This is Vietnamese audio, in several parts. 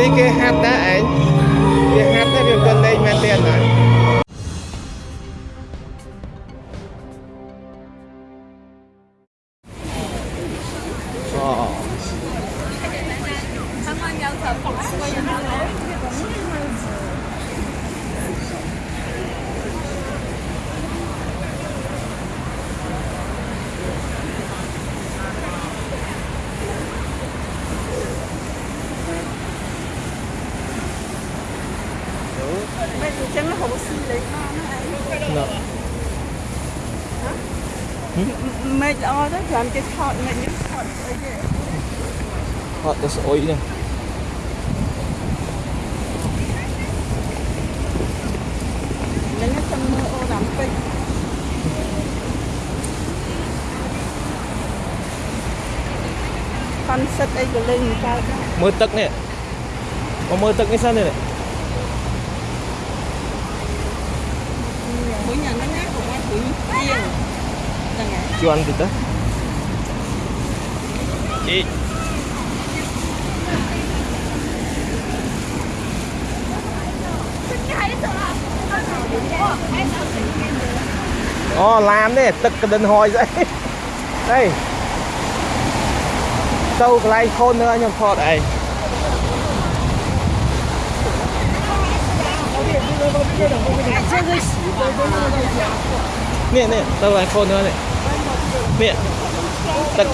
Maliki have that, eh? Mệt o đó làm cái thọt mệt nhất thọt ở đây. Thọt cái sỏi này. Nên nó mưa ô đám bình. Con sắt ấy của lên cao. Mưa tắc nè. Có mưa tắc cái sân này nè Mỗi nhà nó nát của ai cũng riêng cuan kita Cik Ồ oh, làm đấy, tức cái đinh hồi dậy Đây. Sâu cái lai khôn nữa nhầm phọt này, Nè nè, sâu cái khôn nữa này. ពាក់ទឹក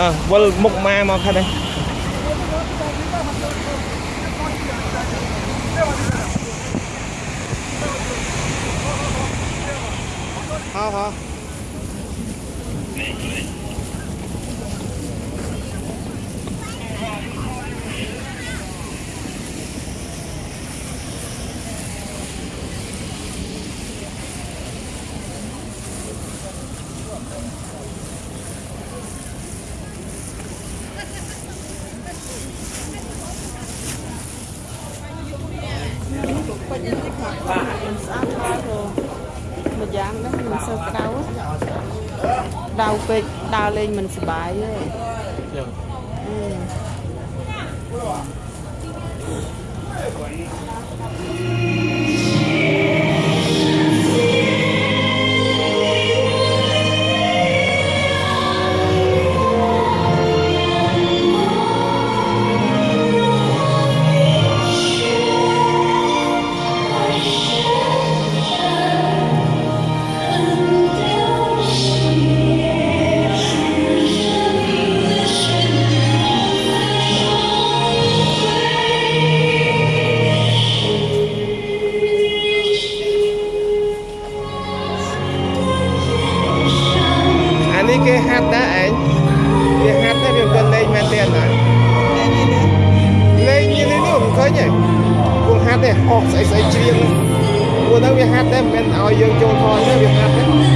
អើវិលមុខម៉ែមកខាត់នេះ好好。 ពេញតិចមកមិនស្អាតហើយព្រោះមួយយ៉ាងដែរមិនសូវក្តៅដៅពេកដើរលេងមិនសុបាយទេចឹងអឺអា គួរហាត់ទេអស់ស្អីស្អីច្រៀងព្រោះហ្នឹងវាហាត់តែមិនមែនឲ្យយើងចូលថយទេវាហាត់ទេមើល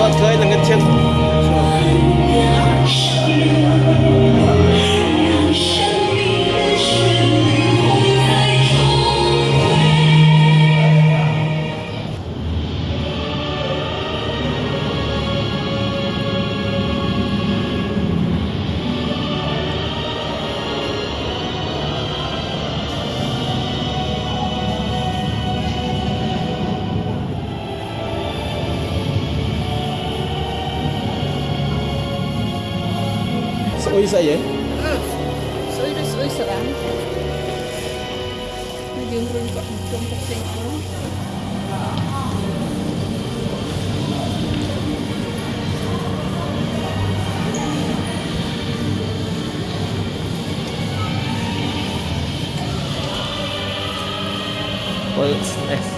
អត់ឃើញល្ងិតឈឹង Foi isso aí, hein? Ah, só de pessoas, será? Não tem um problema, não tem um Well, it's